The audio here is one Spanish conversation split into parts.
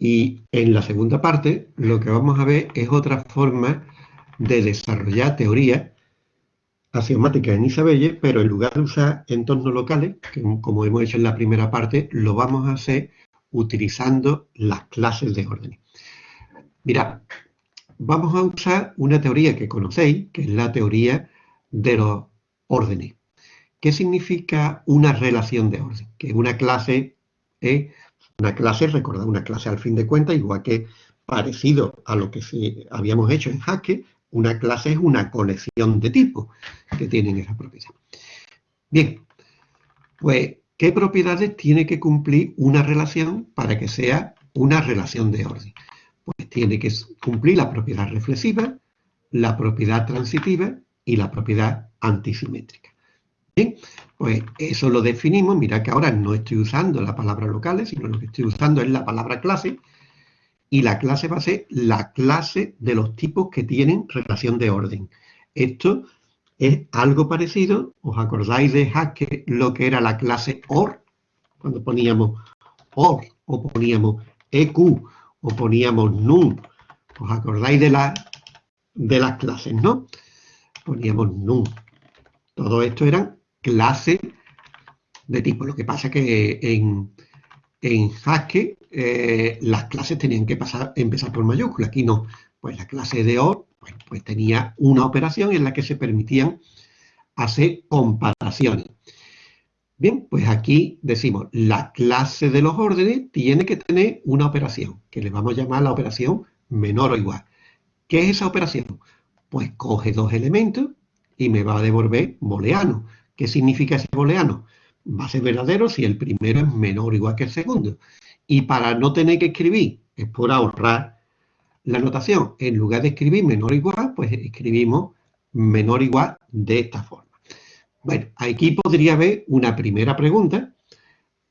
Y en la segunda parte lo que vamos a ver es otra forma de desarrollar teoría axiomática en Isabelle, pero en lugar de usar entornos locales, que como hemos hecho en la primera parte, lo vamos a hacer utilizando las clases de órdenes. Mirad, vamos a usar una teoría que conocéis, que es la teoría de los órdenes. ¿Qué significa una relación de orden? Que una clase es una clase, recordad, una clase al fin de cuentas, igual que parecido a lo que habíamos hecho en Haskell, una clase es una colección de tipos que tienen esa propiedad. Bien, pues, ¿qué propiedades tiene que cumplir una relación para que sea una relación de orden? Pues tiene que cumplir la propiedad reflexiva, la propiedad transitiva y la propiedad antisimétrica. Pues eso lo definimos, mira que ahora no estoy usando la palabra locales, sino lo que estoy usando es la palabra clase, y la clase va a ser la clase de los tipos que tienen relación de orden. Esto es algo parecido, ¿os acordáis de Haskell lo que era la clase OR? Cuando poníamos OR, o poníamos EQ, o poníamos NUM. ¿Os acordáis de, la, de las clases, no? Poníamos NUM. Todo esto eran clases de tipo. Lo que pasa es que en, en Haskell eh, las clases tenían que pasar, empezar por mayúscula. Aquí no. Pues la clase de OR pues tenía una operación en la que se permitían hacer comparaciones. Bien, pues aquí decimos, la clase de los órdenes tiene que tener una operación, que le vamos a llamar la operación menor o igual. ¿Qué es esa operación? Pues coge dos elementos y me va a devolver booleano. ¿Qué significa ese booleano? Va a ser verdadero si el primero es menor o igual que el segundo. Y para no tener que escribir, es por ahorrar la notación, en lugar de escribir menor o igual, pues escribimos menor o igual de esta forma. Bueno, aquí podría haber una primera pregunta,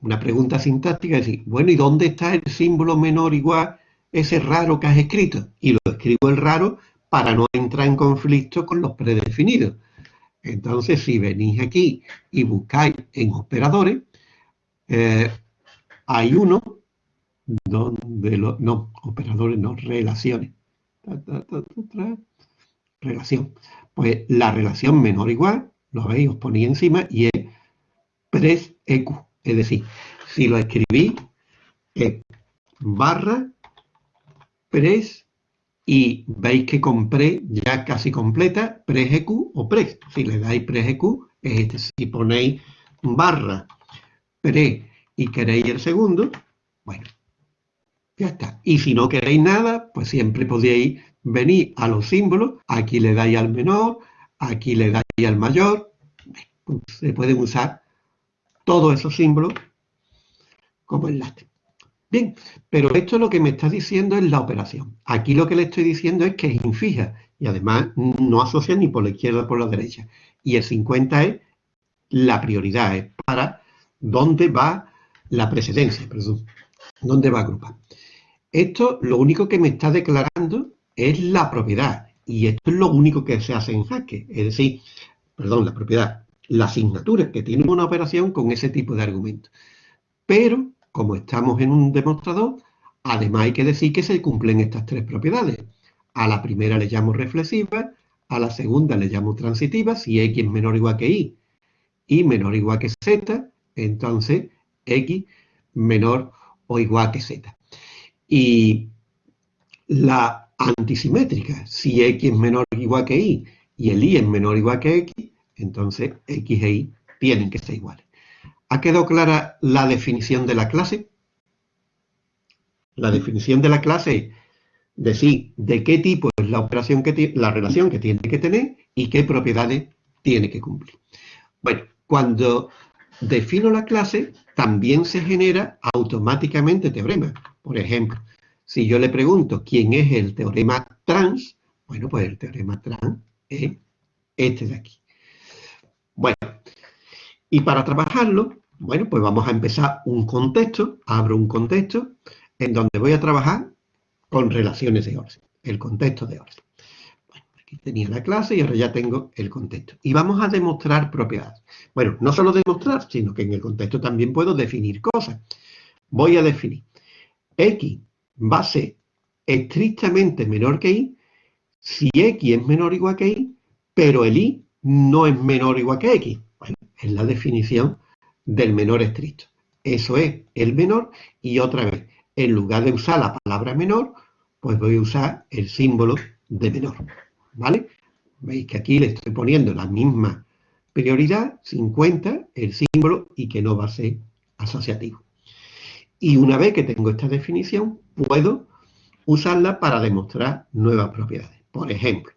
una pregunta sintáctica, decir, bueno, ¿y dónde está el símbolo menor o igual, ese raro que has escrito? Y lo escribo el raro para no entrar en conflicto con los predefinidos. Entonces, si venís aquí y buscáis en operadores, eh, hay uno donde los, no, operadores no, relaciones. relación. Pues la relación menor igual, lo veis, os ponía encima y es pres eq. Es decir, si lo escribí, es barra pres y veis que con pre ya casi completa preseq o pres. Si le dais preseq es este. Si ponéis barra pre y queréis el segundo, bueno, ya está. Y si no queréis nada, pues siempre podéis venir a los símbolos. Aquí le dais al menor, aquí le dais al mayor. Se pueden usar todos esos símbolos como enlace. Bien, pero esto lo que me está diciendo es la operación. Aquí lo que le estoy diciendo es que es infija y además no asocia ni por la izquierda ni por la derecha. Y el 50 es la prioridad, es para dónde va la precedencia, perdón, dónde va a agrupar. Esto lo único que me está declarando es la propiedad y esto es lo único que se hace en Haskell, es decir, perdón, la propiedad, la asignatura que tiene una operación con ese tipo de argumento. Pero como estamos en un demostrador, además hay que decir que se cumplen estas tres propiedades. A la primera le llamo reflexiva, a la segunda le llamo transitiva, si x es menor o igual que y, y menor o igual que z, entonces x menor o igual que z. Y la antisimétrica, si x es menor o igual que y, y el y es menor o igual que x, entonces x e y tienen que ser iguales. ¿Ha quedado clara la definición de la clase? La definición de la clase decir de qué tipo es la operación que la relación que tiene que tener y qué propiedades tiene que cumplir. Bueno, cuando defino la clase, también se genera automáticamente teorema. Por ejemplo, si yo le pregunto quién es el teorema trans, bueno, pues el teorema trans es este de aquí. Bueno, y para trabajarlo, bueno, pues vamos a empezar un contexto, abro un contexto en donde voy a trabajar con relaciones de orden, el contexto de orden. Bueno, aquí tenía la clase y ahora ya tengo el contexto. Y vamos a demostrar propiedades. Bueno, no solo demostrar, sino que en el contexto también puedo definir cosas. Voy a definir x va a ser estrictamente menor que y si x es menor o igual que y, pero el y no es menor o igual que x. Bueno, es la definición del menor estricto. Eso es el menor y otra vez, en lugar de usar la palabra menor, pues voy a usar el símbolo de menor. ¿Vale? Veis que aquí le estoy poniendo la misma prioridad, 50, el símbolo, y que no va a ser asociativo. Y una vez que tengo esta definición, puedo usarla para demostrar nuevas propiedades. Por ejemplo,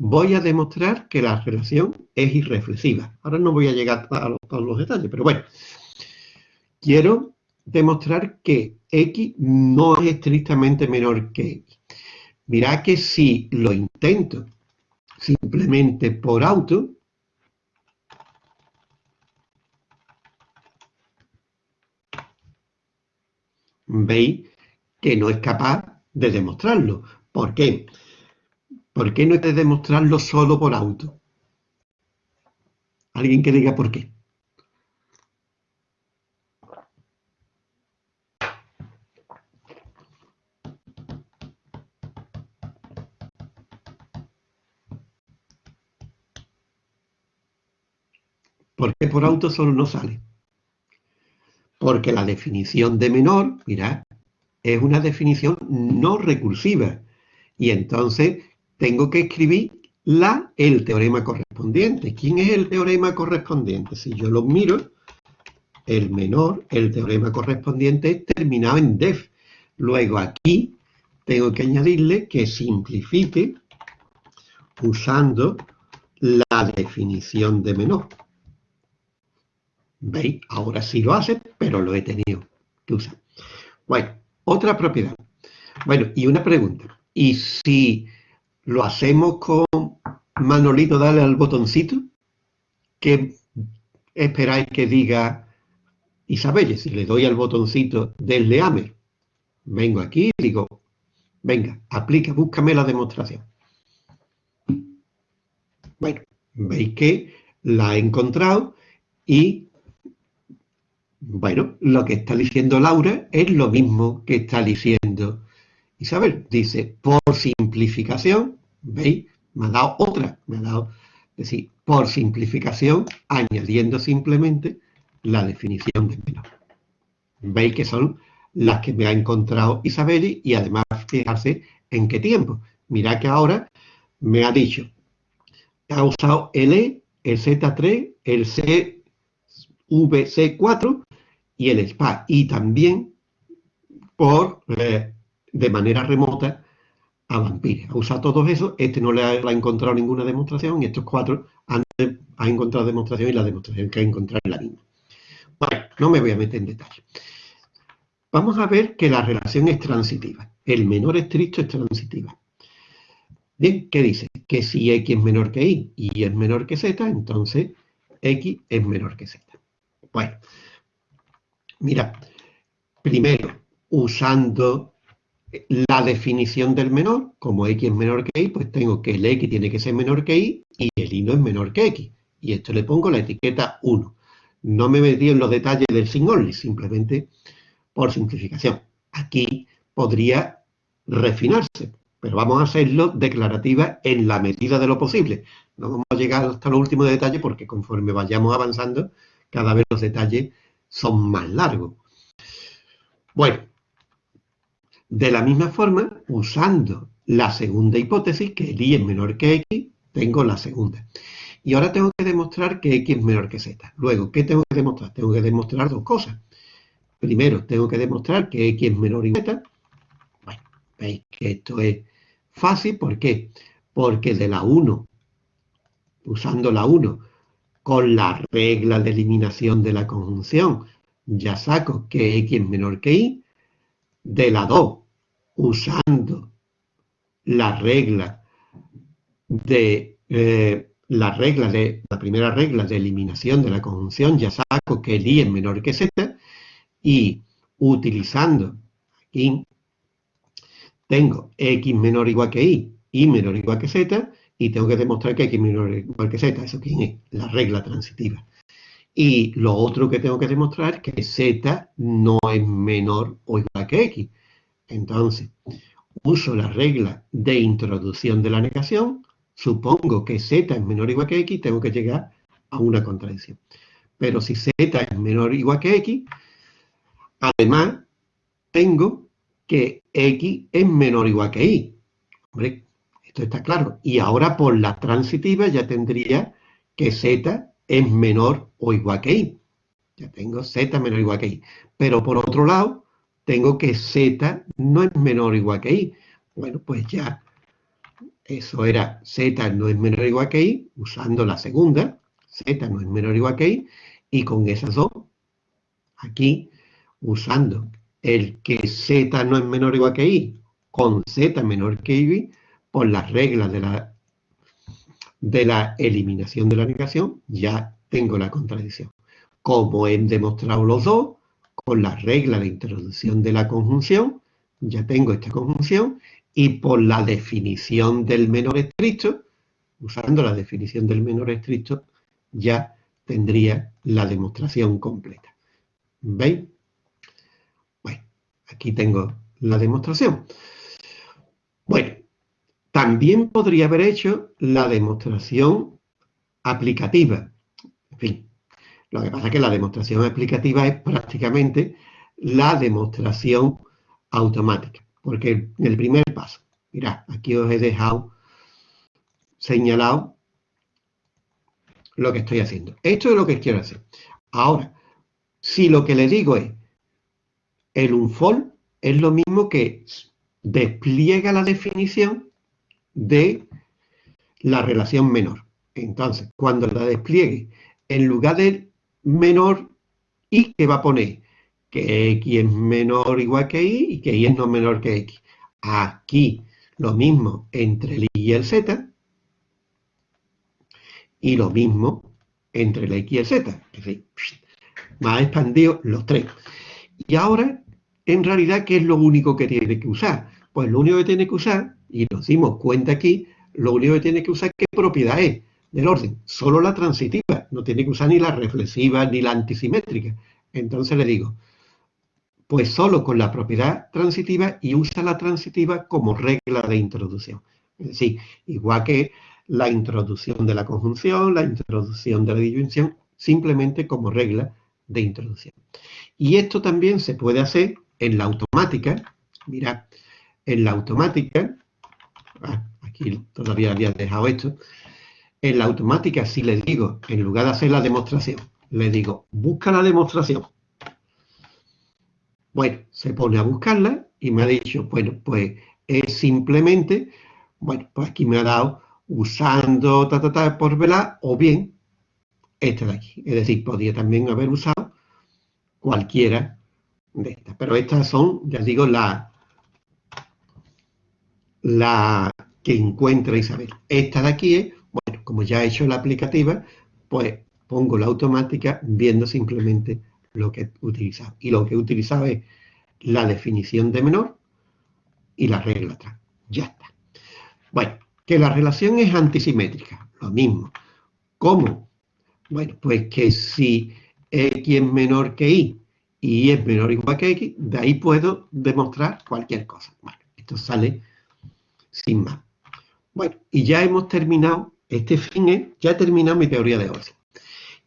voy a demostrar que la relación es irreflexiva. Ahora no voy a llegar a todos los detalles, pero bueno. Quiero demostrar que x no es estrictamente menor que x. Mirad que si lo intento simplemente por auto, veis que no es capaz de demostrarlo. ¿Por qué? ¿Por qué no es de demostrarlo solo por auto? ¿Alguien que diga por qué? ¿Por qué por auto solo no sale? Porque la definición de menor, mirad, es una definición no recursiva. Y entonces tengo que escribir la, el teorema correspondiente. ¿Quién es el teorema correspondiente? Si yo lo miro, el menor, el teorema correspondiente es terminado en def. Luego aquí tengo que añadirle que simplifique usando la definición de menor. ¿Veis? Ahora sí lo hace, pero lo he tenido que usar. Bueno, otra propiedad. Bueno, y una pregunta. ¿Y si lo hacemos con Manolito dale al botoncito? ¿Qué esperáis que diga Isabelle? Si le doy al botoncito del leame, vengo aquí y digo, venga, aplica, búscame la demostración. Bueno, veis que la he encontrado y bueno, lo que está diciendo Laura es lo mismo que está diciendo Isabel. Dice, por simplificación, ¿veis? Me ha dado otra, me ha dado, es decir, por simplificación, añadiendo simplemente la definición de menor. Veis que son las que me ha encontrado Isabel y además fijarse en qué tiempo. Mirad que ahora me ha dicho, ha usado el E, el Z3, el CVC4 y el SPA, y también por, eh, de manera remota, a Vampire. Ha usado todos esos, este no le ha, encontrado ninguna demostración, y estos cuatro han, ha encontrado demostración, y la demostración que ha encontrado es la misma. Bueno, no me voy a meter en detalle. Vamos a ver que la relación es transitiva. El menor estricto es transitiva. Bien, ¿qué dice? Que si x es menor que y y es menor que z, entonces x es menor que z. Bueno, Mira, primero, usando la definición del menor, como x es menor que y, pues tengo que el x tiene que ser menor que y y el y no es menor que x. Y esto le pongo la etiqueta 1. No me metí en los detalles del sin only, simplemente por simplificación. Aquí podría refinarse, pero vamos a hacerlo declarativa en la medida de lo posible. No vamos a llegar hasta los últimos detalles porque conforme vayamos avanzando, cada vez los detalles son más largos. Bueno, de la misma forma, usando la segunda hipótesis, que el y es menor que x, tengo la segunda. Y ahora tengo que demostrar que x es menor que z. Luego, ¿qué tengo que demostrar? Tengo que demostrar dos cosas. Primero, tengo que demostrar que x es menor que z. Bueno, veis que esto es fácil. ¿Por qué? Porque de la 1, usando la 1, con la regla de eliminación de la conjunción, ya saco que x es menor que y. De la 2, usando la regla de eh, la regla de la primera regla de eliminación de la conjunción, ya saco que el y es menor que z. Y utilizando aquí, tengo x menor o igual que y, y menor o igual que z, y tengo que demostrar que x menor o igual que z. ¿Eso quién es? La regla transitiva. Y lo otro que tengo que demostrar es que z no es menor o igual que x. Entonces, uso la regla de introducción de la negación, supongo que z es menor o igual que x, tengo que llegar a una contradicción. Pero si z es menor o igual que x, además tengo que x es menor o igual que y. Hombre, esto está claro. Y ahora por la transitiva ya tendría que z es menor o igual que y. Ya tengo z menor o igual que y. Pero por otro lado, tengo que z no es menor o igual que y. Bueno, pues ya eso era z no es menor o igual que y, usando la segunda, z no es menor o igual que y, y con esas dos, aquí, usando el que z no es menor o igual que y, con z menor que y, por las reglas de la, de la eliminación de la negación, ya tengo la contradicción. Como he demostrado los dos, con la regla de introducción de la conjunción, ya tengo esta conjunción, y por la definición del menor estricto, usando la definición del menor estricto, ya tendría la demostración completa. ¿Veis? Bueno, aquí tengo la demostración. También podría haber hecho la demostración aplicativa. En fin, lo que pasa es que la demostración aplicativa es prácticamente la demostración automática. Porque en el primer paso, mirad, aquí os he dejado señalado lo que estoy haciendo. Esto es lo que quiero hacer. Ahora, si lo que le digo es el unfold, es lo mismo que despliega la definición de la relación menor. Entonces, cuando la despliegue, en lugar de menor, ¿y qué va a poner? Que x es menor o igual que y y que y es no menor que x. Aquí lo mismo entre el y y el z y lo mismo entre el x y el z. Es decir, más expandido los tres. Y ahora, en realidad, ¿qué es lo único que tiene que usar? Pues lo único que tiene que usar, y nos dimos cuenta aquí, lo único que tiene que usar qué propiedad es del orden, solo la transitiva, no tiene que usar ni la reflexiva ni la antisimétrica. Entonces le digo, pues solo con la propiedad transitiva y usa la transitiva como regla de introducción. Es decir, igual que la introducción de la conjunción, la introducción de la disyunción, simplemente como regla de introducción. Y esto también se puede hacer en la automática. Mirad, en la automática, aquí todavía había dejado esto, en la automática si le digo, en lugar de hacer la demostración, le digo, busca la demostración, bueno, se pone a buscarla y me ha dicho, bueno, pues es simplemente, bueno, pues aquí me ha dado usando ta, por velar o bien esta de aquí. Es decir, podría también haber usado cualquiera de estas. Pero estas son, ya digo, la, la que encuentra Isabel. Esta de aquí es, bueno, como ya he hecho la aplicativa, pues pongo la automática viendo simplemente lo que he utilizado. Y lo que he utilizado es la definición de menor y la regla atrás. Ya está. Bueno, que la relación es antisimétrica, lo mismo. ¿Cómo? Bueno, pues que si x es menor que y y es menor o igual que x, de ahí puedo demostrar cualquier cosa. Bueno, esto sale sin más. Bueno, y ya hemos terminado, este fin es, ya he terminado mi teoría de orden.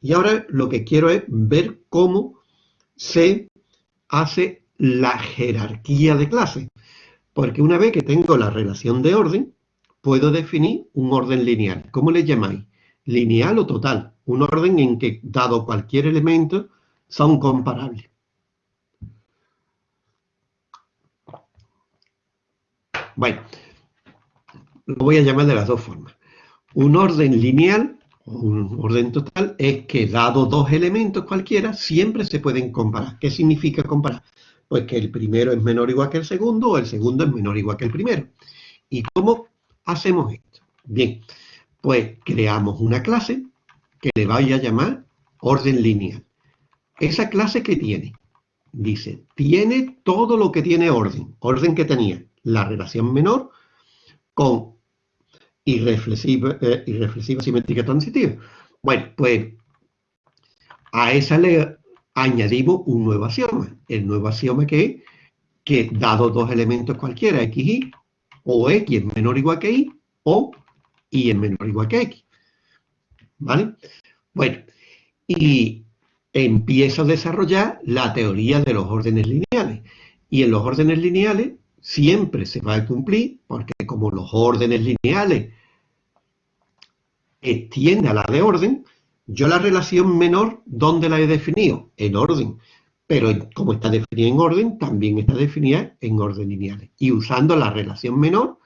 Y ahora lo que quiero es ver cómo se hace la jerarquía de clases. Porque una vez que tengo la relación de orden, puedo definir un orden lineal. ¿Cómo le llamáis? Lineal o total. Un orden en que, dado cualquier elemento, son comparables. Bueno, lo voy a llamar de las dos formas. Un orden lineal un orden total es que dado dos elementos cualquiera, siempre se pueden comparar. ¿Qué significa comparar? Pues que el primero es menor o igual que el segundo o el segundo es menor o igual que el primero. ¿Y cómo hacemos esto? Bien, pues creamos una clase que le vaya a llamar orden lineal. ¿Esa clase que tiene? Dice, tiene todo lo que tiene orden. Orden que tenía la relación menor con irreflexiva, eh, simétrica transitiva. Bueno, pues a esa le añadimos un nuevo axioma. El nuevo axioma que es que dado dos elementos cualquiera, x, y, o x es menor o igual que y, o y es menor o igual que x. ¿Vale? Bueno, y empiezo a desarrollar la teoría de los órdenes lineales. Y en los órdenes lineales siempre se va a cumplir, porque como los órdenes lineales extienden a la de orden, yo la relación menor, ¿dónde la he definido? En orden. Pero como está definida en orden, también está definida en orden lineales. Y usando la relación menor,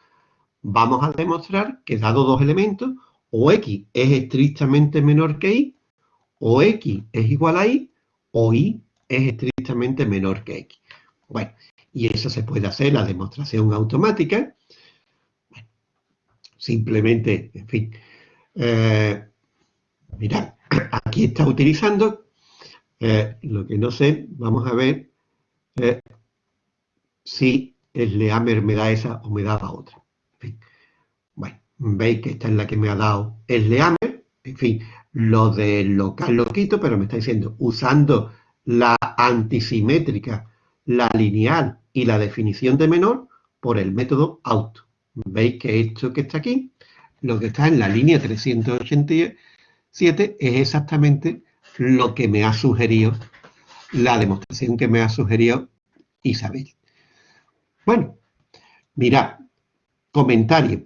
vamos a demostrar que dado dos elementos, o x es estrictamente menor que y, o x es igual a y, o y es estrictamente menor que x. Bueno, y eso se puede hacer, la demostración automática. simplemente, en fin. Eh, mirad, aquí está utilizando, eh, lo que no sé, vamos a ver eh, si el Leamer me da esa o me da la otra. Bueno, veis que esta es la que me ha dado el Leamer, en fin, lo del local lo quito, pero me está diciendo, usando la antisimétrica, la lineal y la definición de menor por el método auto. Veis que esto que está aquí, lo que está en la línea 387 es exactamente lo que me ha sugerido, la demostración que me ha sugerido Isabel. Bueno, mirad, comentario.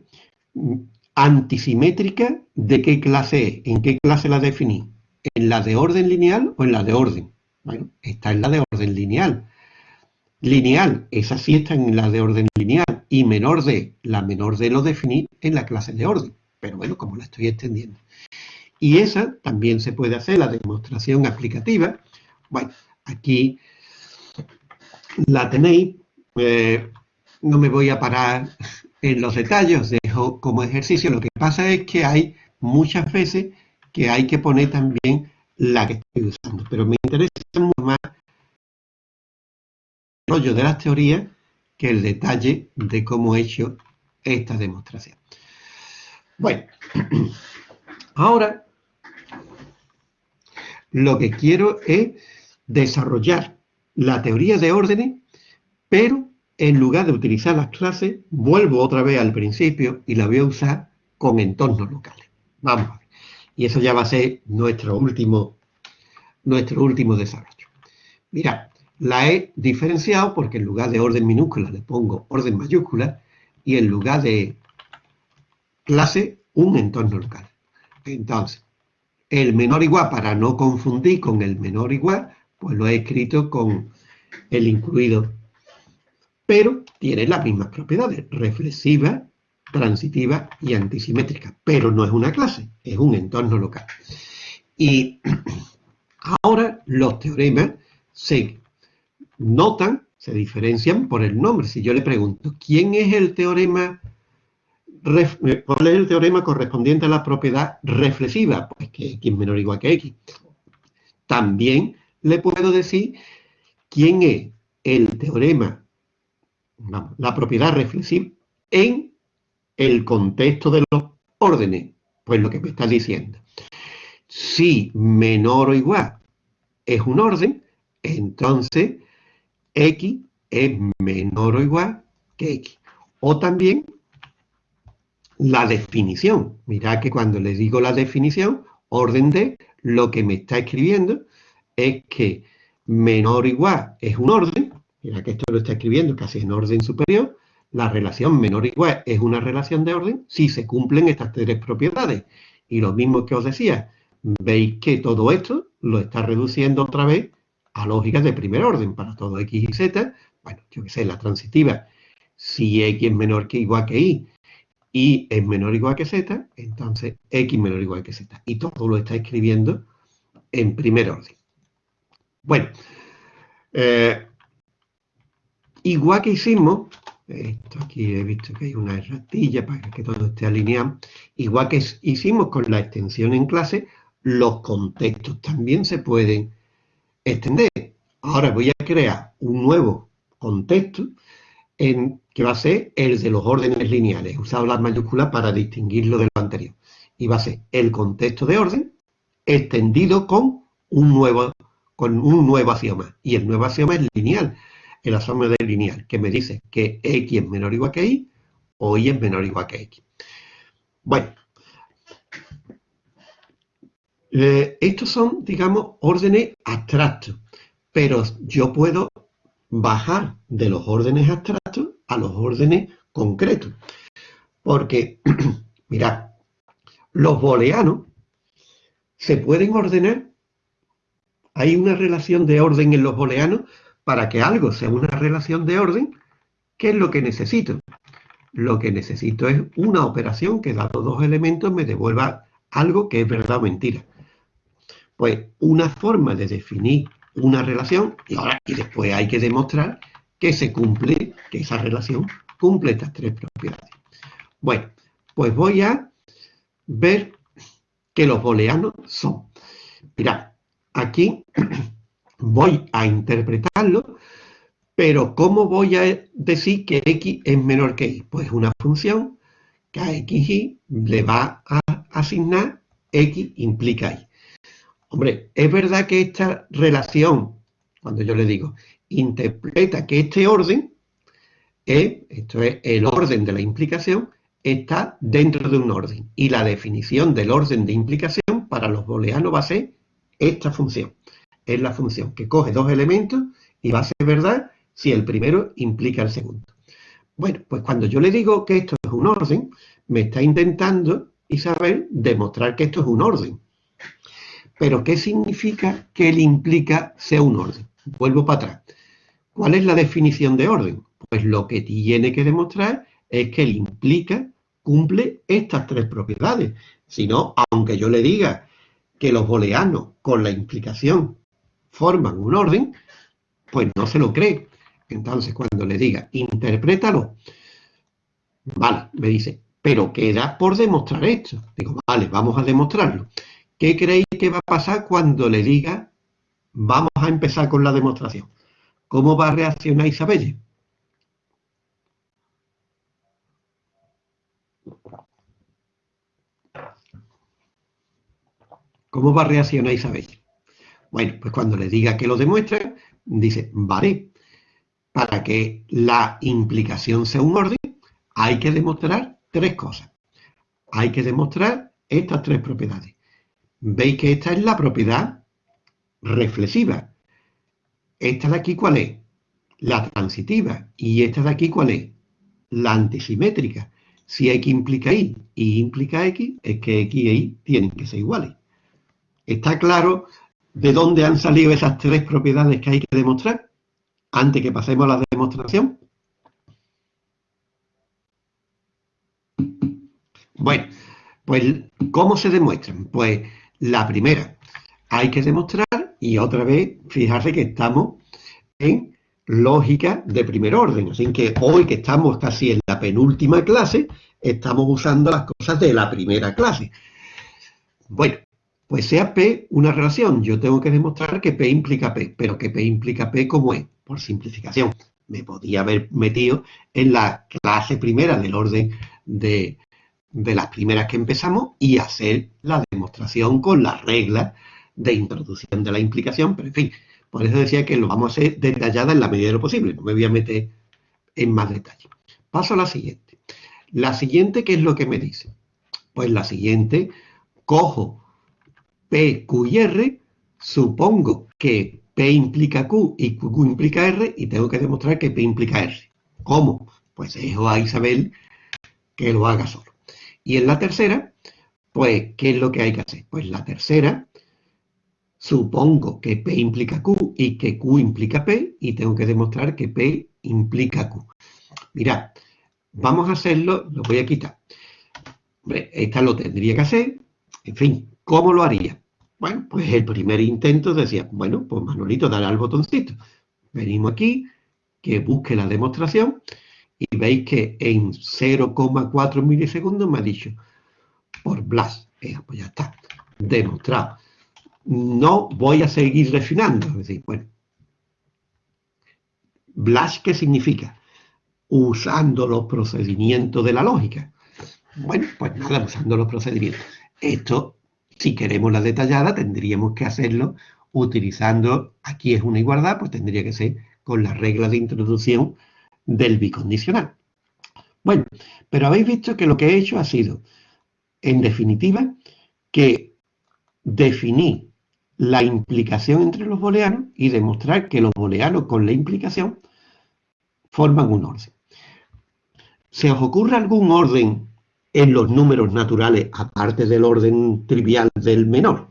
Antisimétrica, ¿de qué clase es? ¿En qué clase la definí? ¿En la de orden lineal o en la de orden? Bueno, está en la de orden lineal. Lineal, esa sí está en la de orden lineal. Y menor de, la menor de lo definí en la clase de orden. Pero bueno, como la estoy extendiendo. Y esa también se puede hacer, la demostración aplicativa. Bueno, aquí la tenéis. Eh, no me voy a parar en los detalles, dejo como ejercicio. Lo que pasa es que hay muchas veces que hay que poner también la que estoy usando. Pero me interesa mucho más el rollo de las teorías que el detalle de cómo he hecho esta demostración. Bueno, ahora lo que quiero es desarrollar la teoría de órdenes, pero en lugar de utilizar las clases, vuelvo otra vez al principio y la voy a usar con entornos locales. Vamos a ver. Y eso ya va a ser nuestro último, nuestro último desarrollo. Mira, la he diferenciado porque en lugar de orden minúscula le pongo orden mayúscula y en lugar de clase, un entorno local. Entonces, el menor igual, para no confundir con el menor igual, pues lo he escrito con el incluido pero tiene las mismas propiedades, reflexiva, transitiva y antisimétrica, pero no es una clase, es un entorno local. Y ahora los teoremas se notan, se diferencian por el nombre. Si yo le pregunto, ¿quién es el teorema, eh, cuál es el teorema correspondiente a la propiedad reflexiva? Pues que x menor o igual que x. También le puedo decir quién es el teorema la propiedad reflexiva en el contexto de los órdenes. Pues lo que me está diciendo. Si menor o igual es un orden, entonces x es menor o igual que x. O también la definición. Mirad que cuando le digo la definición, orden de, lo que me está escribiendo es que menor o igual es un orden, Mira que esto lo está escribiendo casi en orden superior. La relación menor o igual es una relación de orden si se cumplen estas tres propiedades. Y lo mismo que os decía, veis que todo esto lo está reduciendo otra vez a lógicas de primer orden para todo x y z. Bueno, yo que sé, la transitiva, si x es menor que igual que y, y es menor igual que z, entonces x menor igual que z. Y todo lo está escribiendo en primer orden. Bueno, eh, Igual que hicimos, esto aquí he visto que hay una erratilla para que todo esté alineado, igual que hicimos con la extensión en clase, los contextos también se pueden extender. Ahora voy a crear un nuevo contexto en, que va a ser el de los órdenes lineales. He usado las mayúsculas para distinguirlo de lo anterior. Y va a ser el contexto de orden extendido con un nuevo, con un nuevo axioma. Y el nuevo axioma es lineal. en la suma del lineal, que me dice que x es menor o igual que y o y es menor o igual que x. Bueno, eh, estos son, digamos, órdenes abstractos, pero yo puedo bajar de los órdenes abstractos a los órdenes concretos. Porque, mirad, los booleanos se pueden ordenar. Hay una relación de orden en los booleanos para que algo sea una relación de orden. ¿Qué es lo que necesito? Lo que necesito es una operación que, dado dos elementos, me devuelva algo que es verdad o mentira. Pues una forma de definir una relación y ahora y después hay que demostrar que se cumple, que esa relación cumple estas tres propiedades. Bueno, pues voy a ver que los booleanos son. Mirad, aquí voy a interpretarlo, pero ¿cómo voy a decir que x es menor que y? Pues una función que a xy le va a asignar x implica y. Hombre, es verdad que esta relación, cuando yo le digo, interpreta que este orden, es, esto es el orden de la implicación, está dentro de un orden. Y la definición del orden de implicación para los booleanos va a ser esta función. Es la función que coge dos elementos y va a ser verdad si el primero implica el segundo. Bueno, pues cuando yo le digo que esto es un orden, me está intentando Isabel demostrar que esto es un orden. Pero ¿qué significa que el implica sea un orden? Vuelvo para atrás. ¿Cuál es la definición de orden? Pues lo que tiene que demostrar es que el implica cumple estas tres propiedades. Si no, aunque yo le diga que los booleanos con la implicación forman un orden, pues no se lo cree. Entonces, cuando le diga, interprétalo, vale, me dice, pero queda por demostrar esto. Digo, vale, vamos a demostrarlo. ¿Qué creéis que va a pasar cuando le diga, vamos a empezar con la demostración? ¿Cómo va a reaccionar Isabelle? ¿Cómo va a reaccionar Isabel? Bueno, pues cuando le diga que lo demuestre, dice, vale, para que la implicación sea un orden, hay que demostrar tres cosas. Hay que demostrar estas tres propiedades. Veis que esta es la propiedad reflexiva. Esta de aquí, ¿cuál es? La transitiva. Y esta de aquí, ¿cuál es? La antisimétrica. Si X implica Y y implica X, es que X y Y tienen que ser iguales. ¿Está claro de dónde han salido esas tres propiedades que hay que demostrar? Antes que pasemos a la demostración. Bueno, pues ¿cómo se demuestran? Pues la primera, hay que demostrar, y otra vez, fijarse que estamos en lógica de primer orden. Así que hoy que estamos casi en la penúltima clase, estamos usando las cosas de la primera clase. Bueno, pues sea P una relación, yo tengo que demostrar que P implica P, pero que P implica P como es, por simplificación. Me podía haber metido en la clase primera del orden de, las primeras que empezamos y hacer la demostración con las reglas de introducción de la implicación, pero en fin, por eso decía que lo vamos a hacer detallada en la medida de lo posible, no me voy a meter en más detalle. Paso a la siguiente. La siguiente, ¿qué es lo que me dice? Pues la siguiente, cojo P, Q y R, supongo que P implica Q y Q implica R y tengo que demostrar que P implica R. ¿Cómo? Pues dejo a Isabel que lo haga solo. Y en la tercera, pues, ¿qué es lo que hay que hacer? Pues la tercera, supongo que P implica Q y que Q implica P y tengo que demostrar que P implica Q. Mirad, vamos a hacerlo, lo voy a quitar. Esta lo tendría que hacer, en fin, ¿cómo lo haría? Bueno, pues el primer intento decía, bueno, pues Manolito, dale al botoncito. Venimos aquí, que busque la demostración y veis que en 0,4 milisegundos me ha dicho, por Blas, pues ya está, demostrado. No voy a seguir refinando, es decir, bueno, Blas, ¿qué significa? Usando los procedimientos de la lógica. Bueno, pues nada, usando los procedimientos. Esto si queremos la detallada, tendríamos que hacerlo utilizando, aquí es una igualdad, pues tendría que ser con la regla de introducción del bicondicional. Bueno, pero habéis visto que lo que he hecho ha sido, en definitiva, que definí la implicación entre los booleanos y demostrar que los booleanos con la implicación forman un orden. ¿Se os ocurre algún orden en los números naturales, aparte del orden trivial del menor?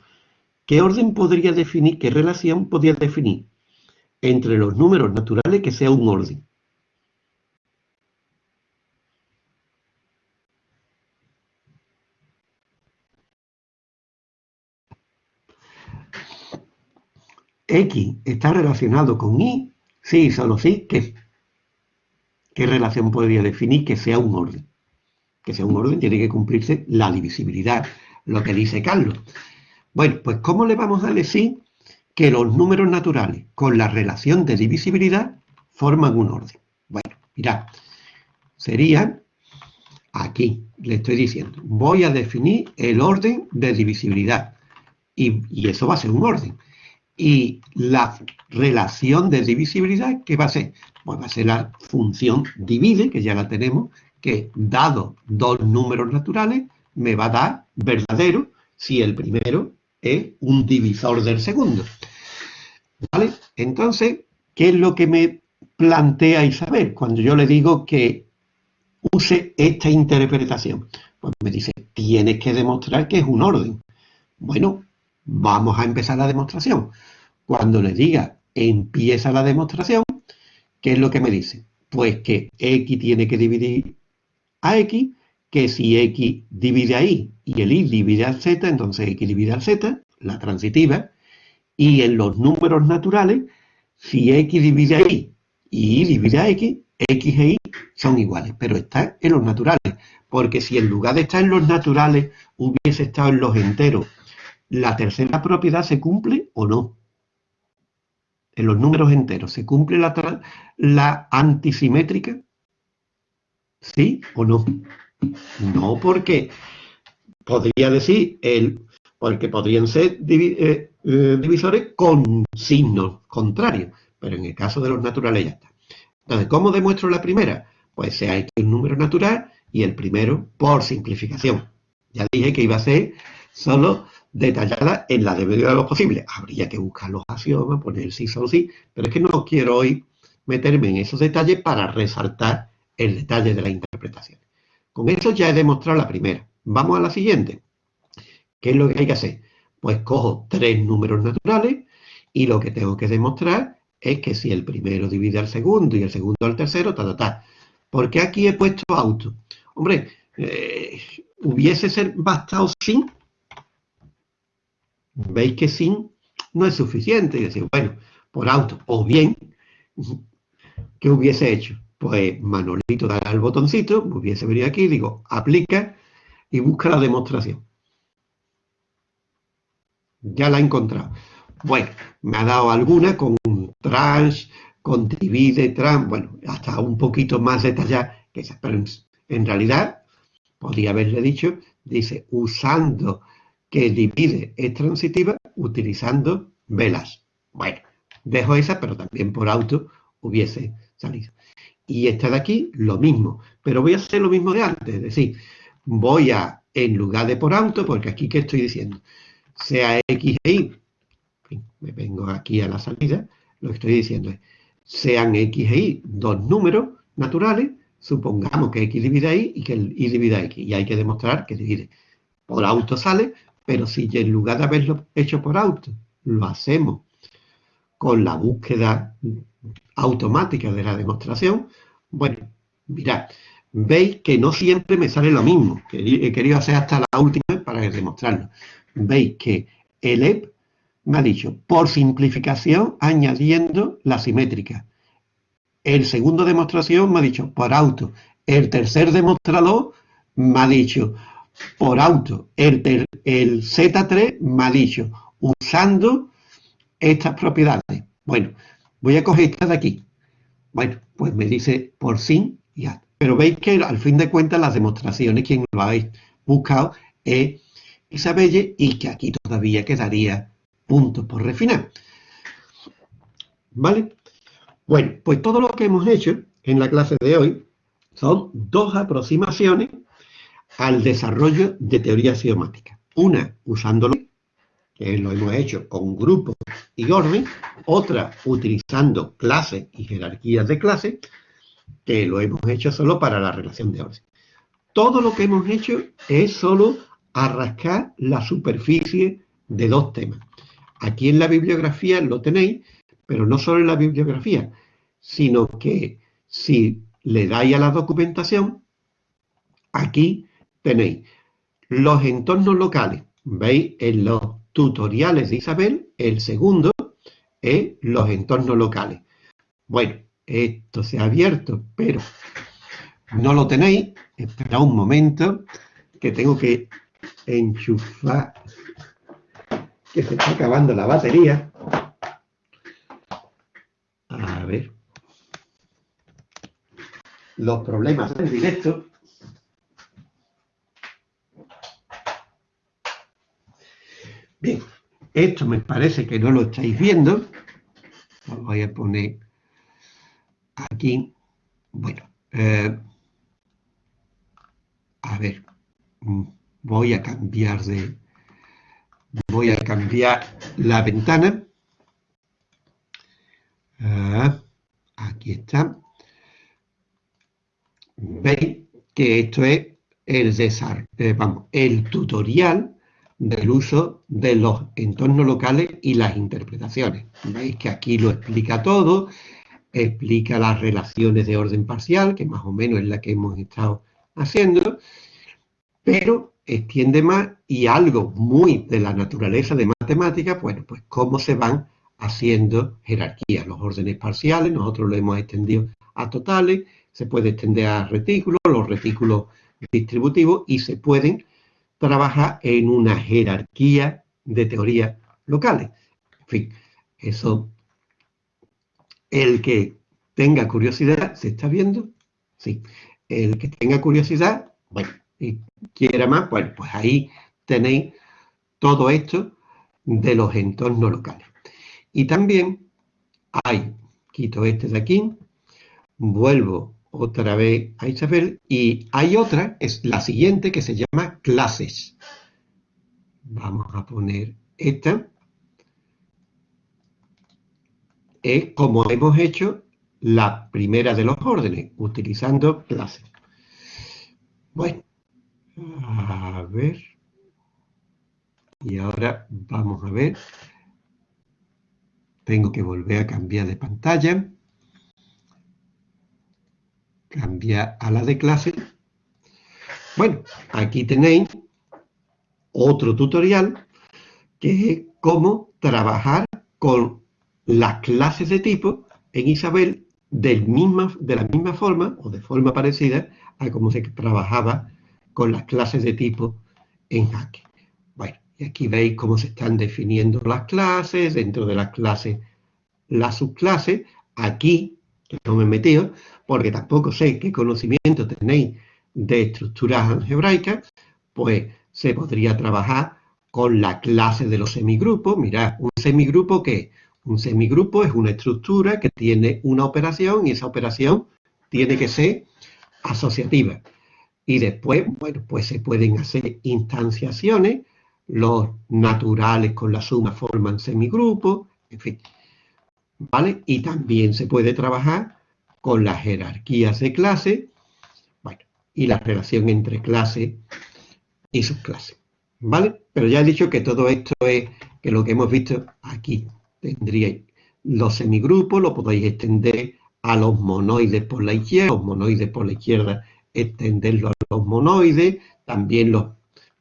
¿Qué orden podría definir, qué relación podría definir entre los números naturales que sea un orden? X está relacionado con Y, sí, solo sí, ¿qué? ¿Qué relación podría definir que sea un orden? Que sea un orden tiene que cumplirse la divisibilidad, lo que dice Carlos. Bueno, pues ¿cómo le vamos a decir que los números naturales con la relación de divisibilidad forman un orden? Bueno, mirad, sería aquí, le estoy diciendo, voy a definir el orden de divisibilidad y, y eso va a ser un orden y la relación de divisibilidad, ¿qué va a ser? Pues va a ser la función divide, que ya la tenemos, que dado dos números naturales, me va a dar verdadero si el primero es un divisor del segundo. ¿Vale? Entonces, ¿qué es lo que me plantea Isabel cuando yo le digo que use esta interpretación? Pues me dice, tienes que demostrar que es un orden. Bueno, Vamos a empezar la demostración. Cuando le diga empieza la demostración, ¿qué es lo que me dice? Pues que x tiene que dividir a x, que si x divide a y y el y divide a z, entonces x divide a z, la transitiva, y en los números naturales, si x divide a y y y divide a x, x e y son iguales, pero está en los naturales, porque si en lugar de estar en los naturales hubiese estado en los enteros la tercera propiedad se cumple o no. En los números enteros, ¿se cumple la, antisimétrica? ¿Sí o no? No, porque podría decir, el, porque podrían ser eh, eh, divisores con signos contrarios, pero en el caso de los naturales ya está. Entonces, ¿cómo demuestro la primera? Pues sea X un número natural y el primero por simplificación. Ya dije que iba a ser solo detallada en la medida de lo posible. Habría que buscar los axiomas, poner sí, solo sí, pero es que no quiero hoy meterme en esos detalles para resaltar el detalle de la interpretación. Con eso ya he demostrado la primera. Vamos a la siguiente. ¿Qué es lo que hay que hacer? Pues cojo tres números naturales y lo que tengo que demostrar es que si el primero divide al segundo y el segundo al tercero, ta, ta, ta. ¿Por qué aquí he puesto auto? Hombre, eh, hubiese ser bastado sin veis que sin no es suficiente. Y decir, bueno, por auto. O bien, ¿qué hubiese hecho? Pues Manolito dará el botoncito, hubiese venido aquí, digo, aplica y busca la demostración. Ya la he encontrado. Bueno, me ha dado alguna con tranche, con divide, trans, bueno, hasta un poquito más detallada que esa. Pero en realidad, podría haberle dicho, dice, usando que divide es transitiva utilizando velas. Bueno, dejo esa, pero también por auto hubiese salido. Y esta de aquí, lo mismo. Pero voy a hacer lo mismo de antes. Es decir, voy a, en lugar de por auto, porque aquí, ¿qué estoy diciendo? Sea X e Y. me vengo aquí a la salida. Lo que estoy diciendo es, sean X e Y dos números naturales, supongamos que X divide Y y que Y divide X. Y hay que demostrar que divide. Por auto sale, pero si en lugar de haberlo hecho por auto, lo hacemos con la búsqueda automática de la demostración, bueno, mirad, veis que no siempre me sale lo mismo. He querido hacer hasta la última para demostrarlo. Veis que el EP me ha dicho, por simplificación, añadiendo la simétrica. El segundo demostración me ha dicho, por auto. El tercer demostrador me ha dicho, por auto. El, el Z3 me usando estas propiedades. Bueno, voy a coger esta de aquí. Bueno, pues me dice por sí ya. Pero veis que al fin de cuentas las demostraciones, quien lo habéis buscado, es Isabelle y que aquí todavía quedaría puntos por refinar. ¿Vale? Bueno, pues todo lo que hemos hecho en la clase de hoy son dos aproximaciones al desarrollo de teoría axiomática. Una usándolo, que lo hemos hecho con grupos y orden, otra utilizando clases y jerarquías de clases, que lo hemos hecho solo para la relación de orden. Todo lo que hemos hecho es solo arrascar la superficie de dos temas. Aquí en la bibliografía lo tenéis, pero no solo en la bibliografía, sino que si le dais a la documentación, aquí tenéis los entornos locales. ¿Veis? En los tutoriales de Isabel, el segundo es los entornos locales. Bueno, esto se ha abierto, pero no lo tenéis. Espera un momento, que tengo que enchufar, que se está acabando la batería. A ver. Los problemas del directo. Bien, esto me parece que no lo estáis viendo. Lo voy a poner aquí. Bueno, eh, a ver, voy a cambiar de... Voy a cambiar la ventana. Ah, aquí está. Veis que esto es el, eh, vamos, el tutorial del uso de los entornos locales y las interpretaciones. Veis que aquí lo explica todo, explica las relaciones de orden parcial, que más o menos es la que hemos estado haciendo, pero extiende más y algo muy de la naturaleza de matemáticas, bueno, pues cómo se van haciendo jerarquías, los órdenes parciales, nosotros lo hemos extendido a totales, se puede extender a retículos, los retículos distributivos y se pueden trabaja en una jerarquía de teorías locales. En fin, eso, el que tenga curiosidad, ¿se está viendo? Sí. El que tenga curiosidad, bueno, y quiera más, bueno, pues ahí tenéis todo esto de los entornos locales. Y también hay, quito este de aquí, vuelvo otra vez a Isabel, y hay otra, es la siguiente, que se llama clases. Vamos a poner esta. Es como hemos hecho la primera de los órdenes, utilizando clases. Bueno, a ver. Y ahora vamos a ver. Tengo que volver a cambiar de pantalla cambia a la de clase. Bueno, aquí tenéis otro tutorial que es cómo trabajar con las clases de tipo en Isabel de la misma forma o de forma parecida a cómo se trabajaba con las clases de tipo en Jaque. Bueno, y aquí veis cómo se están definiendo las clases, dentro de las clases las subclases. Aquí, no me he metido, porque tampoco sé qué conocimiento tenéis de estructuras algebraicas, pues se podría trabajar con la clase de los semigrupos. Mirad, un semigrupo que un semigrupo es una estructura que tiene una operación y esa operación tiene que ser asociativa. Y después, bueno, pues se pueden hacer instanciaciones, los naturales con la suma forman semigrupos, en fin. ¿Vale? Y también se puede trabajar con las jerarquías de clase, y la relación entre clase y subclase, ¿vale? Pero ya he dicho que todo esto es, que lo que hemos visto aquí, tendríais los semigrupos, lo podéis extender a los monoides por la izquierda, los monoides por la izquierda, extenderlo a los monoides, también los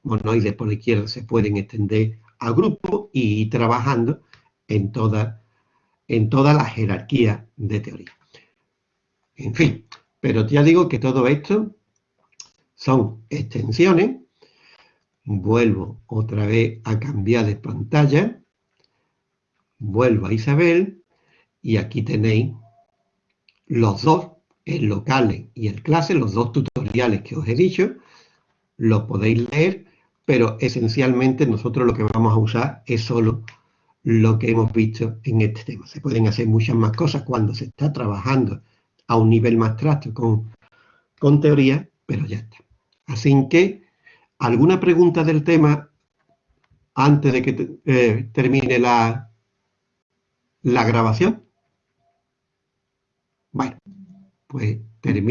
monoides por la izquierda se pueden extender a grupos y ir trabajando en toda, en toda la jerarquía de teoría. En fin, pero ya digo que todo esto son extensiones. Vuelvo otra vez a cambiar de pantalla. Vuelvo a Isabel y aquí tenéis los dos, el local y el clase, los dos tutoriales que os he dicho. Los podéis leer, pero esencialmente nosotros lo que vamos a usar es solo lo que hemos visto en este tema. Se pueden hacer muchas más cosas cuando se está trabajando a un nivel más abstracto con, con teoría, pero ya está. Así que, ¿alguna pregunta del tema antes de que eh, termine la, la grabación? Bueno, pues termino.